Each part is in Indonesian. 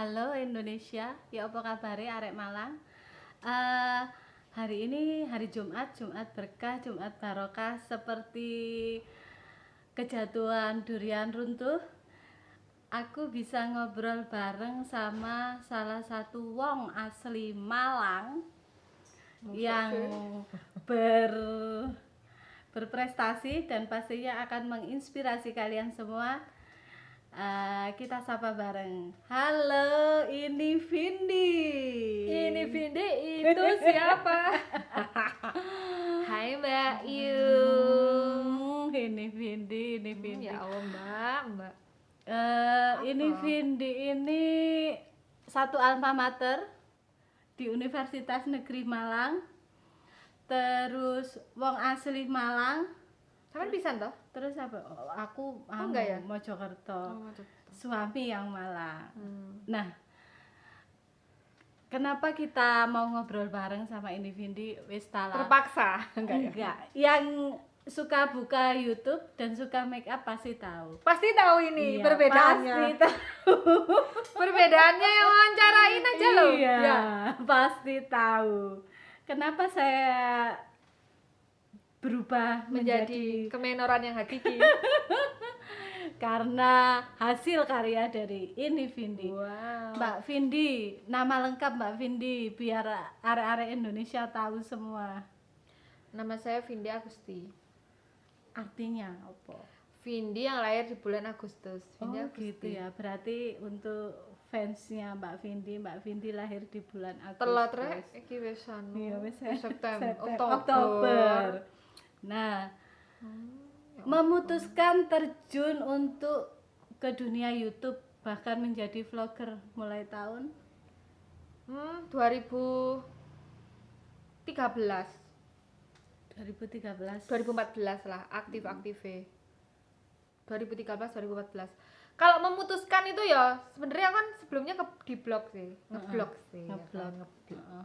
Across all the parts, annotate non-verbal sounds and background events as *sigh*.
Halo Indonesia, ya apa arek Malang? Eh, hari ini hari Jumat, Jumat berkah, Jumat barokah seperti kejatuhan durian runtuh. Aku bisa ngobrol bareng sama salah satu wong asli Malang yang ber berprestasi dan pastinya akan menginspirasi kalian semua. Eh, kita sapa bareng. Halo, ini Vindi. Ini Vindi itu *laughs* siapa? *laughs* Hai Mbak Yu. Hmm, ini Vindi, ini Vindi. Ya Allah Mbak, Mbak. Eh, ini Vindi ini satu alma mater di Universitas Negeri Malang. Terus wong asli Malang. Sampean pisan toh? Terus apa? Oh, aku anu, enggak ya? Mojokerto. Suami yang Malang. Hmm. Nah, kenapa kita mau ngobrol bareng sama ini Vindi wis tala- Terpaksa *laughs* enggak ya? Enggak. Yang suka buka YouTube dan suka make up pasti tahu. Pasti tahu ini Iya, perbedaannya. Pasti tahu. *laughs* Perbedaannya yang wawancarain aja loh. Iya, Ya. pasti tahu. Kenapa saya berubah Menjadi menjadi, kemenoran yang hakiki. *laughs* karena hasil karya dari ini Vindi. wow. Mbak Vindi, nama lengkap Mbak Vindi biar arek-arek Indonesia tahu semua. Nama saya Vindi Agusti. Artinya apa? Vindi yang lahir di bulan Agustus. Oh Vindi gitu ya. Berarti untuk fansnya Mbak Vindi, Mbak Vindi lahir di bulan Agustus. Telat rek iki wis anu. Iya, wis September, September, Oktober. Nah, Ya memutuskan terjun untuk ke dunia YouTube bahkan menjadi vlogger mulai tahun Hmm, 2013. 2013. 2014 lah aktif aktif 2013 2014 kalau memutuskan itu ya sebenarnya kan sebelumnya ke di blog sih ngeblog sih ya Ngeblog. kan, ngeblog. Heeh.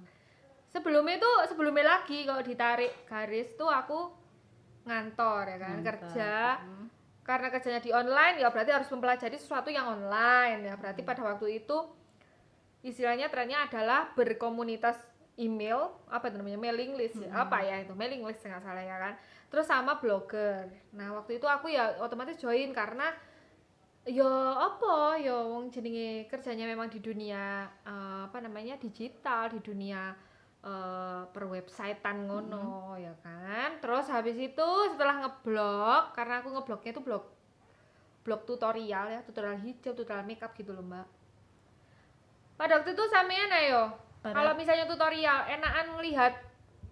sebelumnya itu sebelumnya lagi kalau ditarik garis tuh aku ngantor ya kan Ngantor. kerja. Mm. karena kerjanya di online ya berarti harus mempelajari sesuatu yang online. Ya berarti pada waktu itu istilahnya trennya adalah berkomunitas email apa itu namanya mailing list ya, apa ya itu mailing list nggak salah ya kan. Terus sama blogger. Nah waktu itu aku ya otomatis join karena yo apa? Yo wong jenenge kerjanya memang di dunia eh, apa namanya digital di dunia eh, perwebsitean ngono ya kan terus habis itu setelah ngeblog karena aku ngeblognya itu blog blog tutorial ya tutorial hijab tutorial makeup gitu loh mbak pada waktu itu sampean ayo kalau misalnya tutorial enakan ngelihat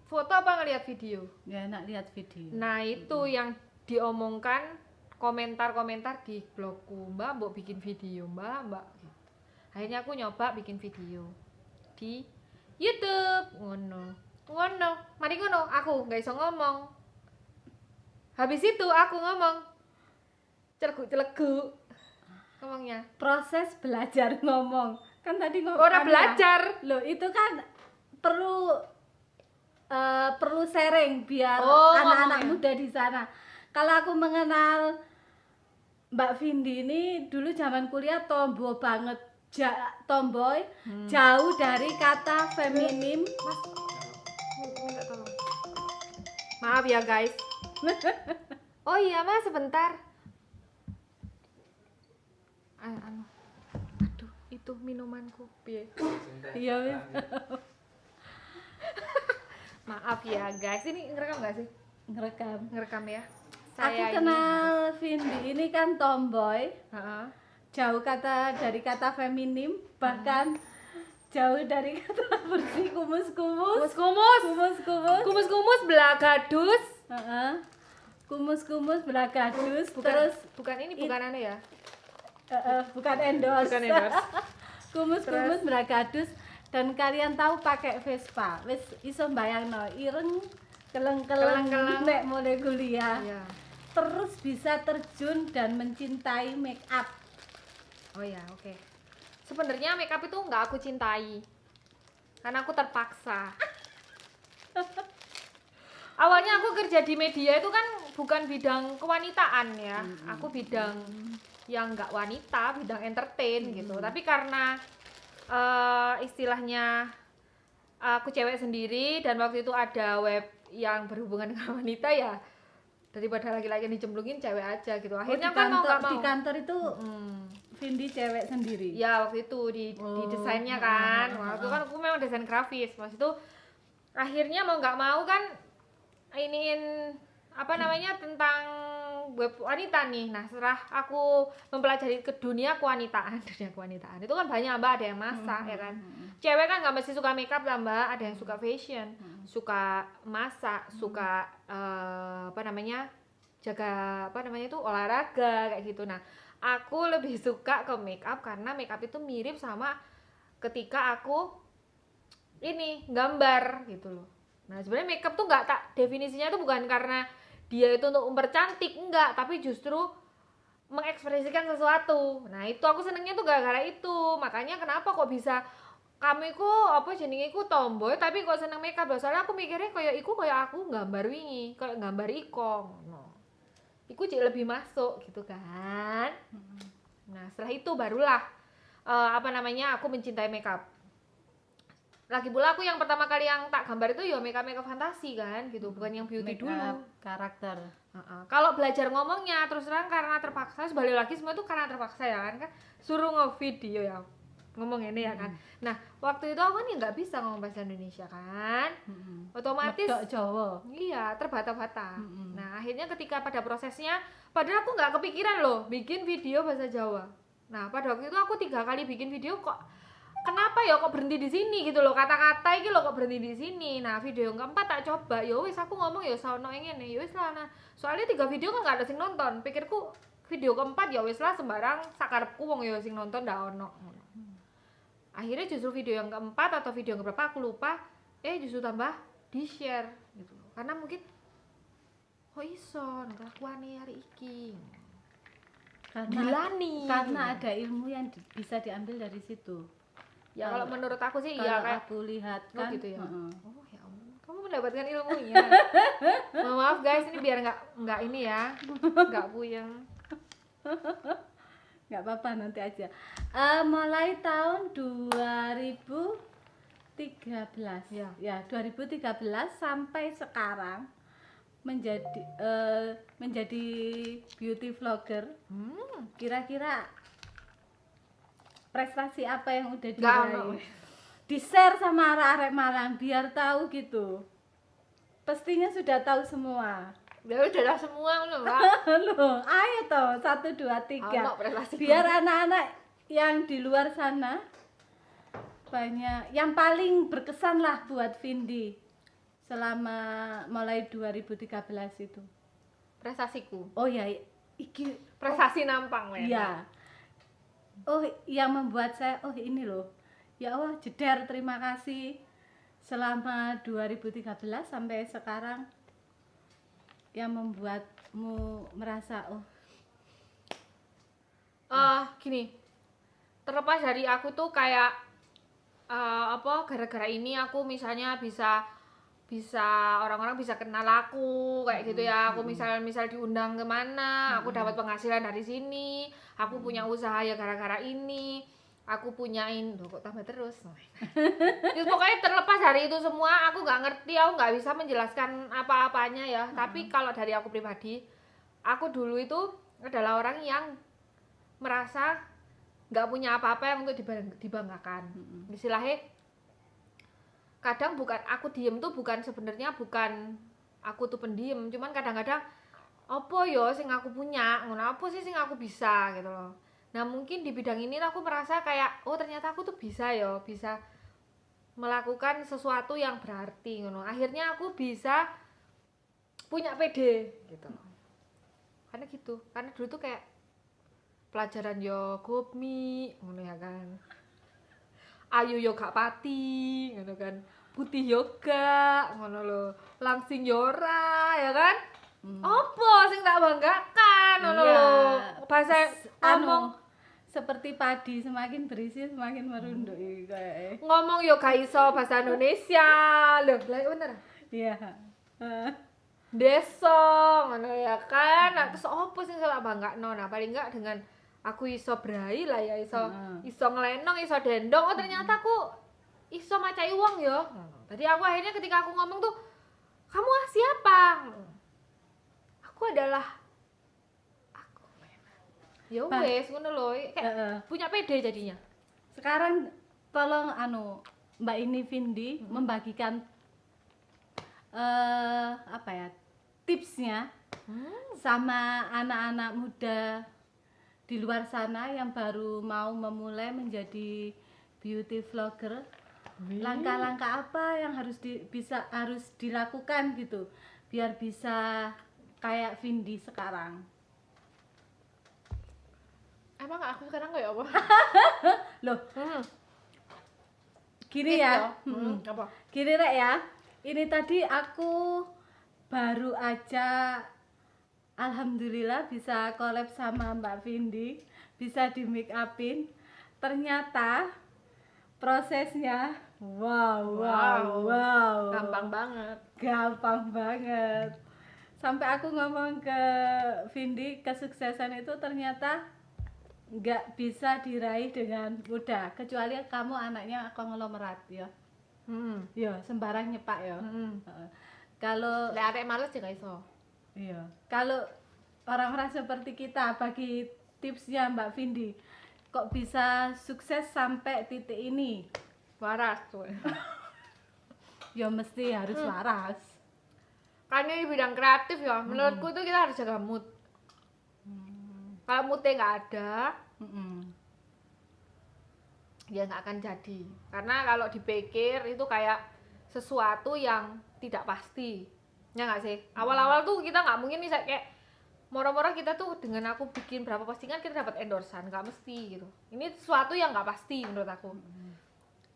foto apa ngelihat video Ya enak lihat video. Nah itu yang diomongkan komentar-komentar di blogku Mbak, mbok bikin video Mbak, Mbak. Gitu. Akhirnya aku nyoba bikin video di YouTube, ngono, ngono. Mari ngono, aku nggak iso ngomong. Habis itu aku ngomong, celegu-celegu, ngomongnya. Proses belajar *laughs* ngomong. Kan tadi ngomong Orang belajar. Loh, itu kan perlu eh, perlu sharing biar Oh, anak-anak ngomongnya. muda di sana. Kalau aku mengenal Mbak Vindi ini dulu zaman kuliah tomboy banget, ja- tomboy, Hmm. jauh dari kata feminim. Mas, minta tolong. Maaf ya guys. *laughs* Oh iya mas sebentar. Ah, anu. Aduh, itu minumanku. Piye? Iya, wis. *laughs* Maaf ya guys. Ini ngerekam gak sih? ngerekam. Ngerekam ya. Aku ini- kenal Vindi ini kan tomboy, Heeh. Jauh kata dari kata feminim, bahkan jauh dari kata *laughs* bersih kumus-kumus. Kumus-kumus. Kumus-kumus. Kumus-kumus belagadus. Heeh. Kumus-kumus belagadus Bukan, terus bukan ini bukan anu ya. eh, eh, bukan endorse. Bukan endorse. *laughs* Kumus-kumus belagadus dan kalian tahu pakai Vespa. Wis iso bayangno ireng keleng-keleng nek mulai kuliah. Iya. Terus bisa terjun dan mencintai make up. Oh ya, oke. Sebenarnya makeup itu nggak aku cintai. Karena aku terpaksa. *laughs* Awalnya aku kerja di media itu kan bukan bidang kewanitaan ya. Aku bidang yang nggak wanita, bidang entertain gitu. Tapi karena eh, istilahnya aku cewek sendiri dan waktu itu ada web yang berhubungan *laughs* dengan wanita ya daripada laki-laki dicemplungin cewek aja gitu Oh, akhirnya di kan mau kantor, gak mau di kantor itu Hmm. Vindi cewek sendiri. ya waktu itu di, di Oh, desainnya ah, kan ah, waktu ah. kan aku memang desain grafis maksud itu akhirnya mau nggak mau kan iniin apa namanya tentang web wanita nih. Nah setelah aku mempelajari ke dunia kewanitaan *laughs* dunia kewanitaan itu kan banyak mbak ada yang masak ya kan? Hmm. cewek kan nggak mesti suka makeup lah mbak. Ada yang suka fashion Hmm. suka masak suka eh, apa namanya jaga apa namanya itu olahraga kayak gitu. Nah aku lebih *laughs* suka ke makeup karena makeup itu mirip sama ketika aku ini gambar gitu loh. Nah sebenarnya makeup tuh nggak tak definisinya tuh bukan karena dia itu untuk mempercantik enggak. Tapi justru mengekspresikan sesuatu. Nah itu aku senengnya tuh gara-gara itu. Makanya kenapa kok bisa kami ku apa jenenge ku tomboy tapi kok seneng makeup loh soalnya aku mikirnya kayak iku kayak aku gambar wingi kayak gambar iko no. iku cik lebih masuk gitu kan. Nah setelah itu barulah eh, apa namanya aku mencintai makeup lagi pula aku yang pertama kali yang tak gambar itu ya makeup makeup fantasi kan gitu bukan yang beauty Make dulu karakter. Heeh. Kalau belajar ngomongnya terus terang karena terpaksa balik lagi semua itu karena terpaksa ya kan kan suruh ngevideo ya ngomong ini ya kan. Nah waktu itu aku kan ya nggak bisa ngomong bahasa Indonesia kan, Mm-mm. otomatis Medok Jawa. iya terbata-bata. Mm-mm. Nah akhirnya ketika pada prosesnya, padahal aku nggak kepikiran loh bikin video bahasa Jawa. Nah pada waktu itu aku tiga kali bikin video kok kenapa ya kok berhenti di sini gitu loh? Kata-kata ini loh kok berhenti di sini. Nah video yang keempat tak coba. Ya wis aku ngomong ya sono yang ini. Ya wis lah nah. Soalnya tiga video kan nggak ada sing nonton. Pikirku video keempat ya wis lah sembarang sakarepku wong ya sing nonton ndak ono. Akhirnya justru video yang keempat atau video yang keberapa aku lupa. Eh justru tambah di share gitu loh. Karena mungkin kok iso kelakuane hari iki? Karena karena ada ilmu yang di- bisa diambil dari situ. Ya kalau menurut aku sih Kalau iya kayak aku lihat Oh, kan. gitu ya? heeh. Oh ya ampun, kamu mendapatkan ilmunya. *laughs* Mohon maaf guys, ini biar nggak nggak ini ya, nggak puyeng. nggak apa-apa nanti aja. Eh, mulai tahun 2013 Ya. ya 2013 sampai sekarang menjadi eh, menjadi beauty vlogger Hmm, kira-kira prestasi apa yang udah diraih? di share sama arek-arek Malang biar tahu gitu. Pastinya sudah tahu semua. Ya udah lah semua loh. *laughs* Loh, ayo toh satu dua tiga. Biar anak-anak yang di luar sana banyak yang paling berkesan lah buat Vindi selama mulai 2013 itu. Prestasiku, oh ya iki prestasi nampang men. Oh yang membuat saya oh ini loh. Ya Allah jeder terima kasih. Selama 2013 sampai sekarang yang membuatmu merasa oh. Eh, gini, terlepas dari aku tuh kayak eh, apa gara-gara ini aku misalnya bisa bisa orang-orang bisa kenal aku kayak gitu ya. Aku misal misal diundang ke mana aku dapat penghasilan dari sini aku punya usaha ya gara-gara ini aku punyain Loh, kok tambah terus? Terus *laughs* pokoknya terlepas dari itu semua aku nggak ngerti aku nggak bisa menjelaskan apa-apanya ya. Tapi kalau dari aku pribadi aku dulu itu adalah orang yang merasa nggak punya apa-apa yang untuk dibang- dibanggakan. Istilahnya kadang bukan aku diem tuh bukan sebenarnya bukan aku tuh pendiam cuman kadang-kadang apa yo sing aku punya? Ngono apa sih sing aku bisa? gitu loh. Nah mungkin di bidang ini aku merasa kayak oh ternyata aku tuh bisa yo bisa melakukan sesuatu yang berarti ngono. Akhirnya aku bisa punya PD gitu karena gitu karena dulu tuh kayak pelajaran yo gopmi ngono ya kan ayu yo gak pati ngono kan. Putih yoga ngono lo langsing yora ya kan? Hmm. opo sing tak banggakan ngono Iya. lo bahasa ngomong anu, seperti padi semakin berisi semakin merunduk iki kayak ngomong yo gak iso bahasa Indonesia. Loh lah bener. Iya. Eh, desa ngono ya kan? Nah, terus opo sing tak bangga nah paling enggak dengan aku iso brai lah ya iso Heeh. iso ngelenong iso dendong. Oh ternyata aku iso macai uang ya tadi aku akhirnya ketika aku ngomong tuh kamu ah siapa? Aku adalah aku ya wes ngono lho kayak Heeh. punya pede jadinya. Sekarang tolong anu Mbak ini Vindi membagikan eh apa ya tipsnya sama anak-anak muda di luar sana yang baru mau memulai menjadi beauty vlogger. Langkah-langkah apa yang harus di, bisa harus dilakukan gitu biar bisa kayak Vindi sekarang? Emang aku sekarang kayak apa? *laughs* Loh. Hmm. gini Tips ya. Hmm. Mm. apa? Gini rek ya, ini tadi aku baru aja Alhamdulillah bisa collab sama Mbak Vindi, bisa di make upin. Ternyata prosesnya wow, wow, Wow. wow. gampang banget Gampang banget. Sampai aku ngomong ke Vindi, kesuksesan itu ternyata nggak bisa diraih dengan mudah, kecuali kamu anaknya konglomerat ya. hmm. Ya, sembarang nyepak ya. Hmm. Heeh. Kalau Lek arek males ya gak iso iya, kalau orang-orang seperti kita bagi tipsnya Mbak Vindi, kok bisa sukses sampai titik ini? waras tuh Ya mesti harus Hmm. waras. kan ini bidang kreatif ya menurutku itu kita harus jaga mood kalau moodnya nggak ada Mm-mm. ya nggak akan jadi karena kalau dipikir itu kayak sesuatu yang tidak pasti ya nggak sih? Awal-awal tuh kita nggak mungkin bisa kayak moro-moro kita tuh dengan aku bikin berapa postingan kita dapat endorsan nggak mesti gitu. Ini sesuatu yang nggak pasti menurut aku.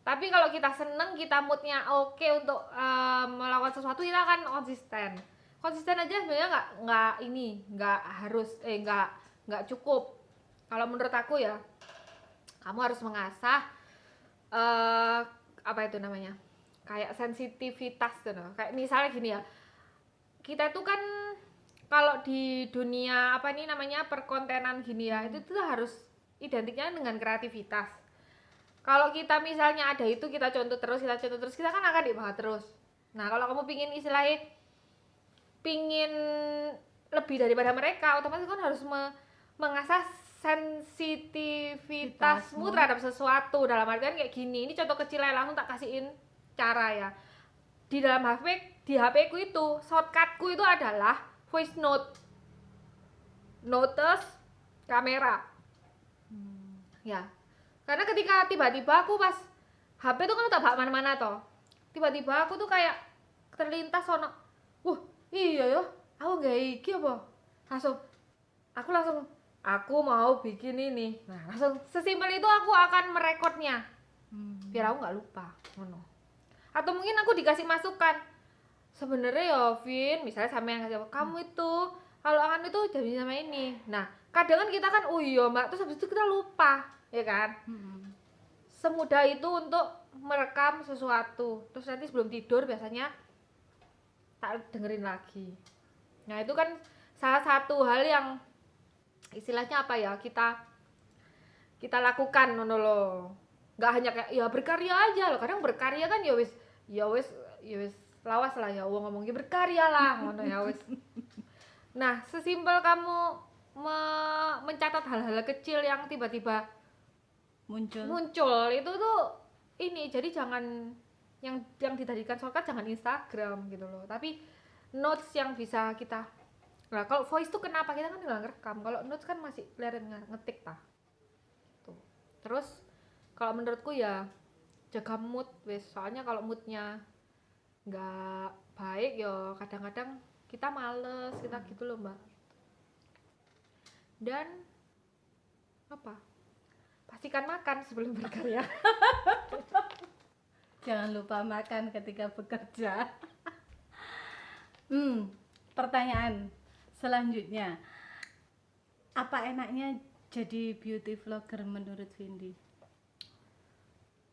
Tapi kalau kita seneng kita moodnya oke untuk eh, melakukan sesuatu kita akan konsisten. Konsisten aja sebenarnya nggak nggak ini nggak harus eh nggak nggak cukup. Kalau menurut aku ya kamu harus mengasah eh apa itu namanya? Kayak sensitivitas tuh no. kayak misalnya gini ya kita tuh kan kalau di dunia apa ini namanya perkontenan gini ya itu tuh harus identiknya dengan kreativitas. Kalau kita misalnya ada itu kita contoh terus kita contoh terus kita kan akan dibahas terus. Nah kalau kamu pingin istilahnya pingin lebih daripada mereka otomatis kan harus me- mengasah sensitivitasmu Vitasmu. terhadap sesuatu. Dalam artian kayak gini ini contoh kecil ya langsung tak kasihin cara ya di dalam HP di HP ku itu shortcutku itu adalah voice note. Notes kamera. Ya. Karena ketika tiba-tiba aku pas HP tuh kan tak bawa mana-mana toh. Tiba-tiba aku tuh kayak terlintas sono wah iya ya aku gak iki apa? Langsung aku langsung aku mau bikin ini. Nah langsung sesimpel itu aku akan merekodnya. Hmm. biar aku nggak lupa ngono atau mungkin aku dikasih masukan. Sebenarnya ya Vin misalnya sama yang kasih kamu itu kalau akan itu jadi sama ini. Nah kadang kan kita kan oh iya mbak terus habis itu kita lupa ya kan? Mm-mm. semudah itu untuk merekam sesuatu. Terus nanti sebelum tidur biasanya tak dengerin lagi. Nah itu kan salah satu hal yang istilahnya apa ya kita kita lakukan nono lo nggak hanya kayak ya berkarya aja loh. Kadang berkarya kan ya wis ya wis ya wis lawas lah ya. Uang ngomongnya berkarya lah ngono ya wis. Nah sesimpel kamu me- mencatat hal-hal kecil yang tiba-tiba Muncul. muncul itu tuh ini jadi jangan yang yang dijadikan shortcut jangan Instagram gitu loh. Tapi notes yang bisa kita nah kalau voice tuh kenapa? Kita kan nggak ngerekam. Kalau notes kan masih kelihatan nge- ngetik tah tuh. Terus kalau menurutku ya jaga mood wes soalnya kalau moodnya nggak baik ya kadang-kadang kita males kita gitu loh mbak dan apa pastikan makan sebelum *laughs* berkarya Jangan lupa makan ketika bekerja. hmm, pertanyaan selanjutnya. Apa enaknya jadi beauty vlogger menurut Vindi?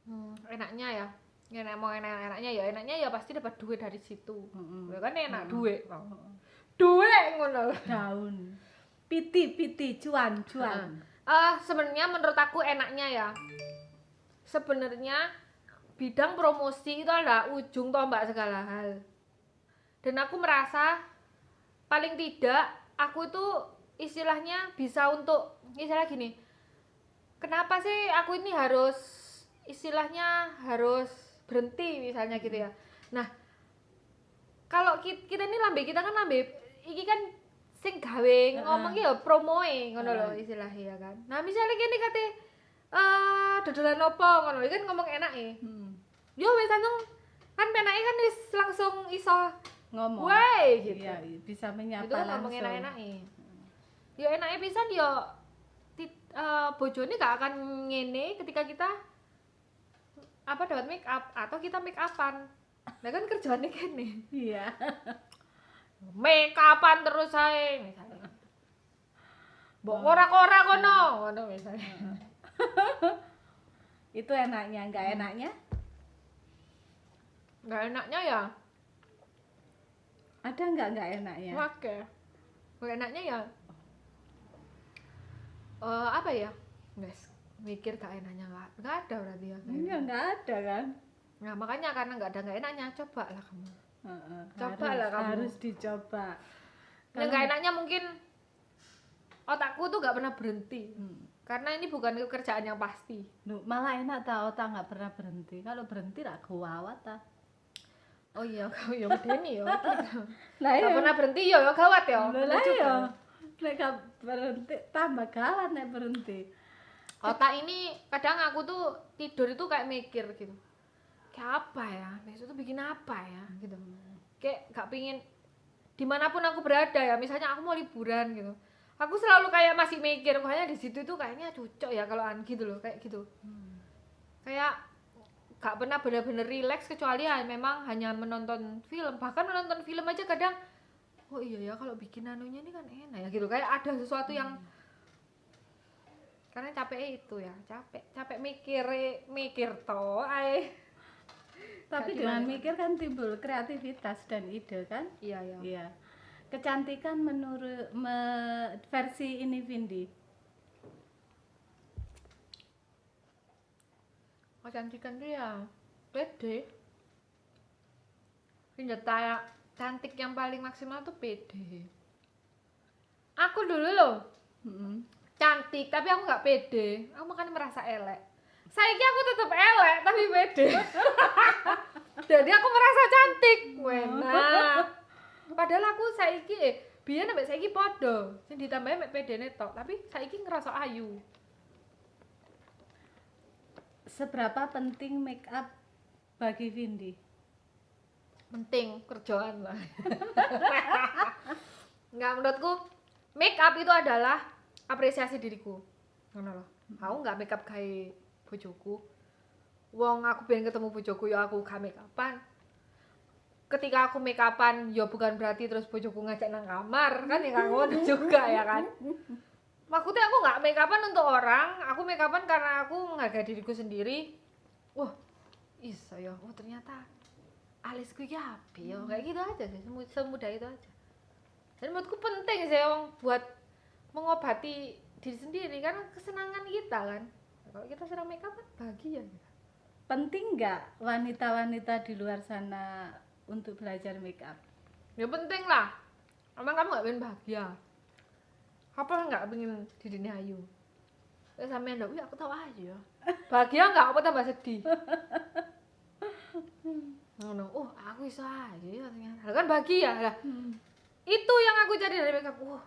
Hmm, enaknya ya enak mau enak enaknya ya enaknya ya pasti dapat duit dari situ Mm-mm. ya kan enak Mm. duit duit ngono Daun. Piti, piti, cuan, cuan. Eh, sebenarnya menurut aku enaknya ya. Sebenarnya bidang promosi itu adalah ujung tombak segala hal. Dan aku merasa paling tidak aku itu istilahnya bisa untuk istilah gini. Kenapa sih aku ini harus istilahnya harus berhenti misalnya gitu ya. Nah, kalau ki- kita ini lambe kita kan lambe iki kan sing gawe ngomong ya promoe ngono lho istilahnya ya kan. Nah, misalnya kene kate eh dodolan opo ngono kan ngomong enake. Hmm. Yo wis langsung kan penake kan wis langsung iso ngomong Wey gitu. Iya, bisa menyapa itu kan langsung ngomong enak-enake. Ya enake pisan yo tit- eh, bojone gak akan ngene ketika kita apa dapat make up atau kita make upan. Nah kan kerjaannya kene. iya Make upan terus saya misalnya. Mbok ora-ora kono, ngono misalnya. itu enaknya nggak enaknya Enggak enaknya ya. ada nggak nggak enaknya Oke. Enggak enaknya ya. Eh apa ya? Guys, mikir gak enaknya nggak nggak ada berarti ya. Iya nggak ada kan Nah makanya karena nggak ada nggak enaknya coba lah kamu. Heeh, Coba harus, lah kamu. harus dicoba Nah nggak enaknya mungkin otakku tuh nggak pernah berhenti Hmm. karena ini bukan pekerjaan yang pasti. Duh, malah enak tau otak nggak pernah berhenti kalau berhenti lah gawat ta Oh iya, *laughs* kamu ya medeni ya. *laughs* lah Gak pernah berhenti ya, ya gawat ya. Lah iya. Nek gak berhenti tambah gawat nek berhenti. Otak ini kadang aku tuh tidur itu kayak mikir gitu. Kayak apa ya? Besok tuh bikin apa ya? Gitu. Kayak gak pingin di mana pun aku berada ya. Misalnya aku mau liburan gitu. Aku selalu kayak masih mikir, kayaknya di situ itu kayaknya cocok ya kalau an gitu loh, kayak gitu. Kayak gak pernah bener-bener relax kecuali ya memang hanya menonton film. Bahkan menonton film aja kadang oh iya ya kalau bikin anunya ini kan enak ya gitu. Kayak ada sesuatu yang karena capek itu ya capek capek mikir mikir toh ay Tapi Gak dengan gimana. mikir kan timbul kreativitas dan ide kan? iya ya Iya. Kecantikan menurut me- versi ini Vindi. kecantikan tuh ya pede ya cantik yang paling maksimal tuh pede aku dulu loh Mm-mm. Cantik tapi aku nggak pede. Aku makanya merasa elek. Saya aku tetap elek tapi pede. *laughs* Jadi aku merasa cantik. Wena padahal aku saiki eh biar sampai saiki podo sing ditambahin mek pede tok tapi saiki ngerasa ayu. Seberapa penting make up bagi Vindi? penting kerjaan lah. *laughs* Nggak menurutku make up itu adalah apresiasi diriku. Ngono loh aku nggak make up kayak bojoku. Wong aku pengen ketemu bojoku ya aku gak make ketika aku make upan ya bukan berarti terus bojoku ngajak nang kamar kan ya kan? Ngono juga ya kan? Maksudnya aku nggak make upan untuk orang. Aku make upan karena aku menghargai diriku sendiri. Wah iso ya. Oh ternyata alisku ya api ya. Kayak gitu aja sih. Semu- semudah itu aja. Dan menurutku penting sih emang buat mengobati diri sendiri karena kesenangan kita kan kalau kita sedang make up kan bahagia kita. Penting nggak wanita-wanita di luar sana untuk belajar make up? ya penting lah emang kamu nggak pengen bahagia apa nggak pengen dirinya ayu Terus sampean ndak, "Wih, aku tahu aja. Bahagia nggak apa tambah sedih. *laughs* Ngono. Oh, aku iso aja ya ternyata. Kan bahagia lah. Itu yang aku cari dari makeup. Wah,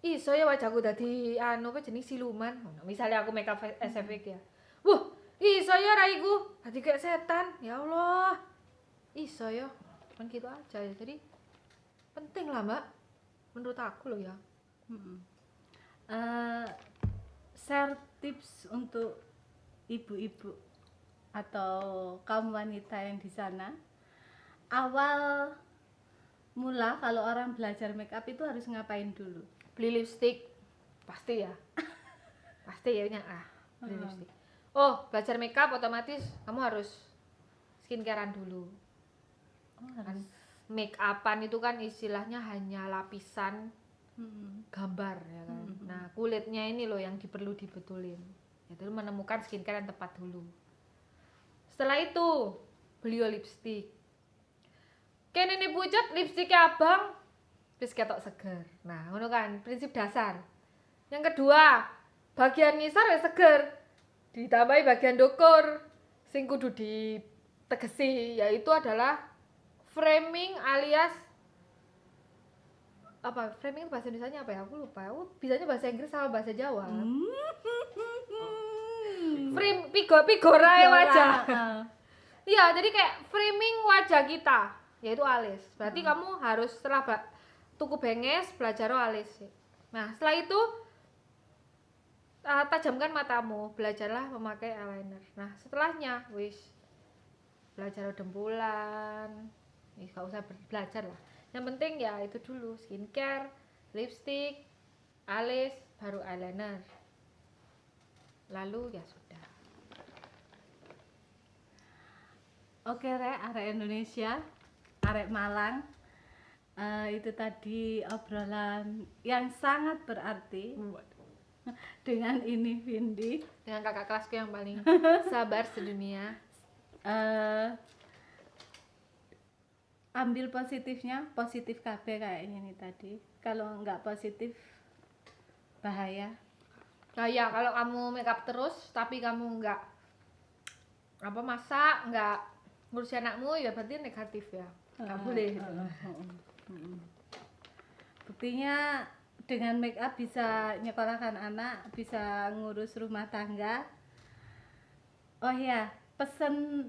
iso ya wajahku dadi anu apa jenis siluman. Misalnya aku makeup SFX ya. Wah, iso ya raiku dadi kayak setan. Ya Allah. Iso ya. Kan gitu aja ya. Jadi penting lah, Mbak. Menurut aku loh ya. Eh, share tips untuk ibu-ibu atau kaum wanita yang di sana. Awal mula kalau orang belajar make up itu harus ngapain dulu? Beli lipstick. Pasti ya. *laughs* Pasti ya Nya. ah beli Hmm. lipstick. Oh belajar makeup otomatis kamu harus skincarean dulu. Oh, kan make upan itu kan istilahnya hanya lapisan Mm-mm. gambar ya kan? Mhm. nah kulitnya ini loh yang diperlu dibetulin. Itu menemukan skincare yang tepat dulu. Setelah itu beli lipstick. Kene ini pucat lipstiknya abang bis ketok seger. Nah ngono kan prinsip dasar. Yang kedua bagian ngisor ya seger. Ditambahi bagian dokur sing kudu ditegesi yaitu adalah framing alias apa framing itu bahasa Indonesia apa ya? Aku lupa. Aku bisanya bahasa Inggris sama bahasa Jawa. Hmm. frame pigo pigorae wajah. Heeh. iya jadi kayak framing wajah kita yaitu alis. Berarti Hmm. kamu harus setelah tuku benges belajar alis nah setelah itu uh, tajamkan matamu belajarlah memakai eyeliner. Nah setelahnya wis belajar dempulan Ih, gak usah belajar lah. Yang penting ya itu dulu skincare lipstick alis baru eyeliner. Lalu ya sudah. Oke rek, arek Indonesia, arek Malang. Eh, itu tadi obrolan yang sangat berarti dengan ini Vindi. dengan kakak kelasku yang paling *laughs* sabar sedunia Eh, ambil positifnya, positif KB kayak ini tadi. Kalau nggak positif bahaya. Nah ya kalau kamu make up terus tapi kamu nggak apa masak nggak ngurusin anakmu ya berarti negatif ya nggak Heeh, boleh heeh. Buktinya dengan make up bisa nyekolahkan anak, bisa ngurus rumah tangga. Oh ya, pesen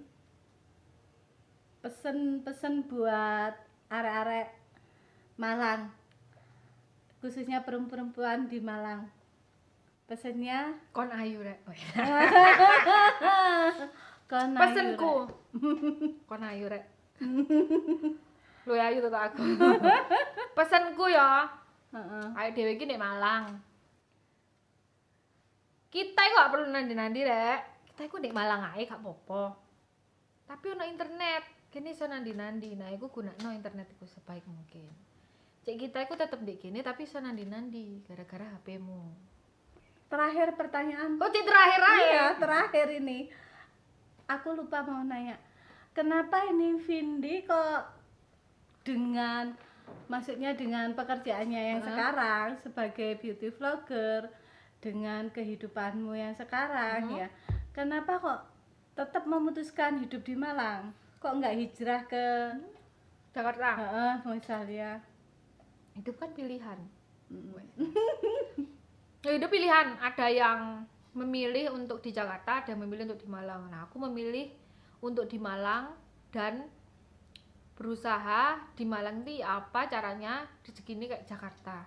pesen pesen buat arek-arek Malang. Khususnya perempuan-perempuan di Malang. Pesennya kon ayu rek Oh, iya. *laughs* kon ayu, pesenku kon ayu rek *laughs* lu ayu tuh aku. *laughs* Pesenku ya Heeh. ayo dewe iki nek Malang. Kita itu gak perlu nandi-nandi rek. Kita itu nek Malang aja gak apa-apa. Tapi ono internet kini iso nandi-nandi. Nah iku gunakno internet iku sebaik mungkin. Cek kita itu tetep di kini tapi iso nandi-nandi gara-gara HP-mu Terakhir pertanyaan. Oh cek terakhir aja Iya, terakhir ini. Aku lupa mau nanya. Kenapa ini Vindi kok dengan maksudnya dengan pekerjaannya yang sekarang sebagai beauty vlogger dengan kehidupanmu yang sekarang ya. Kenapa kok tetap memutuskan hidup di Malang? Kok nggak hijrah ke Jakarta Heeh, misalnya itu kan pilihan Mm. *laughs* Ya itu pilihan, ada yang memilih untuk di Jakarta, ada yang memilih untuk di Malang. Nah, aku memilih untuk di Malang dan berusaha di Malang itu apa caranya rezeki ini kayak Jakarta.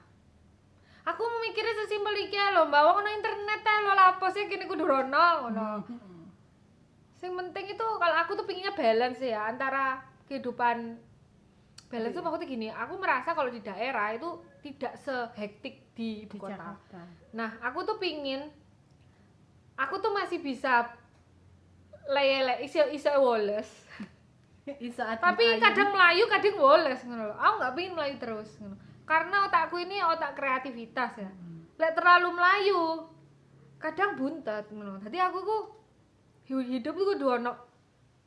Aku memikirnya sesimpel iki lho, mbak ono internet ya lo lapo sih kini kudu rono ngono. Yang penting itu kalau aku tuh pinginnya balance ya antara kehidupan balance tuh maksudnya gini, aku merasa kalau di daerah itu tidak sehektik di ibu di kota. Jakarta. Nah, aku tuh pingin aku tuh masih bisa lele iso iso woles. Tapi kadang melayu, kadang woles ngono lho. Aku nggak pingin melayu terus ngono. Karena otakku ini otak kreativitas ya. Lek terlalu melayu, kadang buntet ngono. Jadi aku ku hidup tuh kudu ono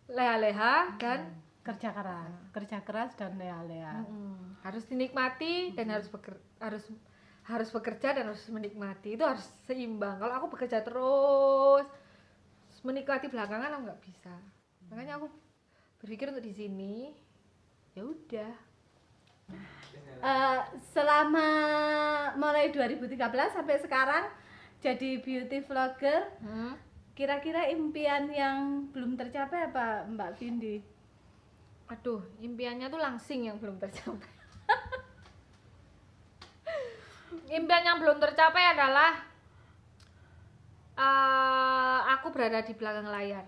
leha-leha dan kerja keras, kerja keras dan lea-lea. Mm-mm. harus dinikmati dan harus beker- harus harus bekerja dan harus menikmati itu harus seimbang kalau aku bekerja terus menikmati belakangan aku nggak bisa makanya aku berpikir untuk di sini ya udah Eh, selama mulai 2013 sampai sekarang jadi beauty vlogger hmm. kira-kira impian yang belum tercapai apa Mbak Vindi? aduh impiannya tuh langsing yang belum tercapai *laughs* impian yang belum tercapai adalah eh, aku berada di belakang layar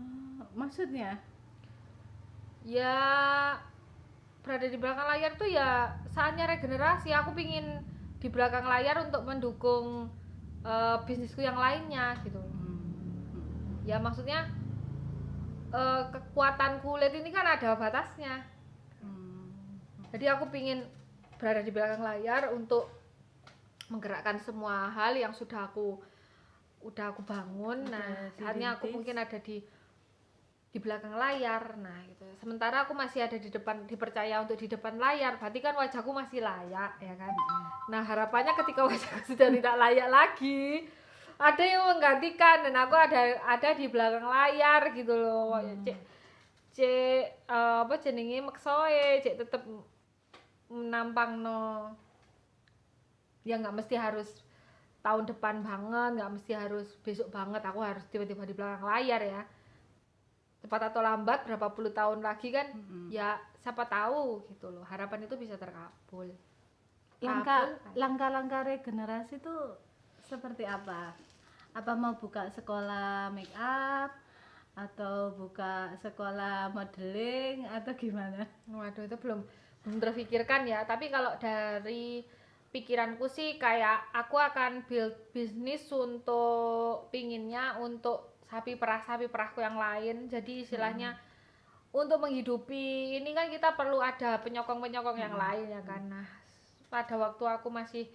Eh, maksudnya? Ya berada di belakang layar tuh ya saatnya regenerasi. Aku pingin di belakang layar untuk mendukung eh, bisnisku yang lainnya gitu. Ya maksudnya eh, kekuatan kulit ini kan ada batasnya. Jadi aku pingin berada di belakang layar untuk menggerakkan semua hal yang sudah aku udah aku bangun. Udah nah saatnya aku mungkin ada di di belakang layar. Nah gitu. Sementara aku masih ada di depan dipercaya untuk di depan layar berarti kan wajahku masih layak ya kan? Nah harapannya ketika *laughs* wajahku sudah tidak layak lagi ada yang menggantikan dan aku ada ada di belakang layar gitu loh. Hmm. cek cek eh, apa jenenge maksoe cek tetep menampang no ya nggak mesti harus tahun depan banget nggak mesti harus besok banget aku harus tiba-tiba di belakang layar ya cepat atau lambat berapa puluh tahun lagi kan Mm-mm. ya siapa tahu gitu loh harapan itu bisa terkabul langkah kan? langkah-langkah regenerasi itu seperti apa apa mau buka sekolah make up atau buka sekolah modeling atau gimana Waduh itu belum belum terpikirkan ya. Tapi kalau dari pikiranku sih kayak aku akan build bisnis untuk pinginnya untuk sapi perah sapi perahku yang lain. Jadi istilahnya untuk menghidupi ini kan kita perlu ada penyokong penyokong yang Hmm. lain ya kan. Nah pada waktu aku masih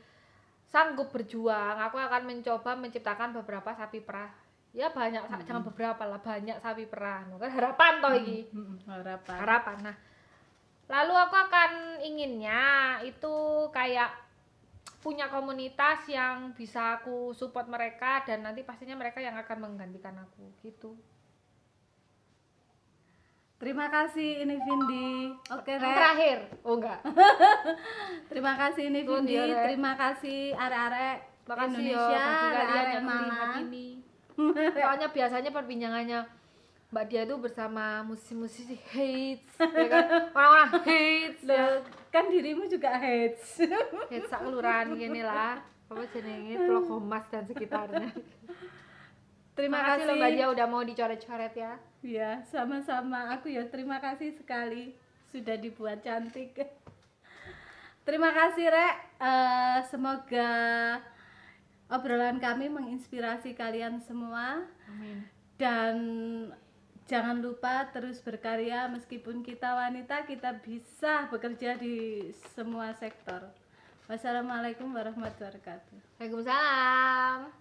sanggup berjuang, aku akan mencoba menciptakan beberapa sapi perah. Ya banyak, Hmm. jangan beberapa lah, banyak sapi perah. Kan harapan toh iki Mm-mm, harapan harapan nah lalu aku akan inginnya itu kayak punya komunitas yang bisa aku support mereka dan nanti pastinya mereka yang akan menggantikan aku gitu. Terima kasih ini Vindi. Oke yang Rek. terakhir. Oh enggak. *laughs* Terima kasih ini Vindi. terima kasih arek-arek Indonesia ya bagi kalian arek yang melihat Malang ini *laughs* soalnya biasanya perbincangannya Mbak Dia itu bersama musisi-musisi hates ya kan? Orang-orang hates ya. Loh, kan dirimu juga hates *laughs* hates sak kelurahan gini lah apa jenenge Pulau Komas dan sekitarnya terima Makasih kasih loh Mbak Dia udah mau dicoret-coret ya. Ya, sama-sama. Aku ya terima kasih sekali sudah dibuat cantik. Terima kasih, Rek. Eh, semoga obrolan kami menginspirasi kalian semua Amin. dan Jangan lupa terus berkarya meskipun kita wanita kita bisa bekerja di semua sektor. Wassalamualaikum warahmatullahi wabarakatuh. Waalaikumsalam.